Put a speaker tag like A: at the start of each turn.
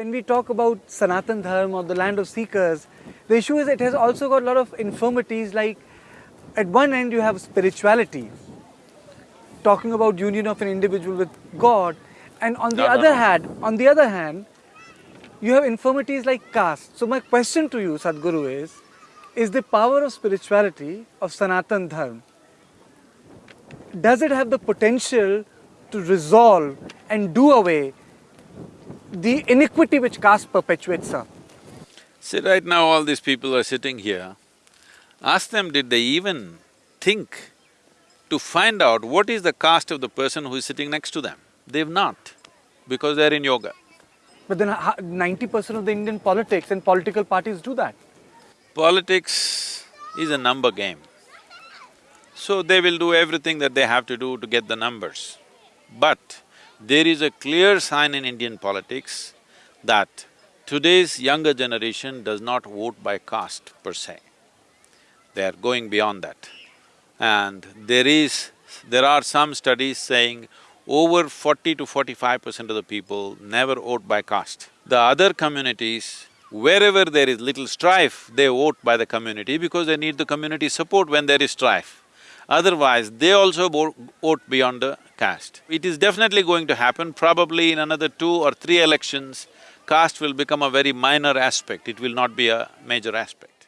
A: When we talk about Sanatan Dharma or the land of seekers, the issue is it has also got a lot of infirmities like at one end you have spirituality, talking about union of an individual with God, and on the
B: No,
A: other
B: no.
A: hand, on the other hand, you have infirmities like caste. So my question to you, Sadhguru, is, is the power of spirituality of Sanatan Dharma, does it have the potential to resolve and do away the iniquity which caste perpetuates, sir?
B: See, right now all these people are sitting here, ask them, did they even think to find out what is the caste of the person who is sitting next to them? They've not, because they're in yoga.
A: But then ninety percent of the Indian politics and political parties do that.
B: Politics is a number game. So they will do everything that they have to do to get the numbers. But there is a clear sign in Indian politics that today's younger generation does not vote by caste per se. They are going beyond that. And there is… there are some studies saying over forty to forty-five percent of the people never vote by caste. The other communities, wherever there is little strife, they vote by the community because they need the community support when there is strife. Otherwise, they also vote, vote beyond the caste. It is definitely going to happen, probably in another two or three elections, caste will become a very minor aspect, it will not be a major aspect.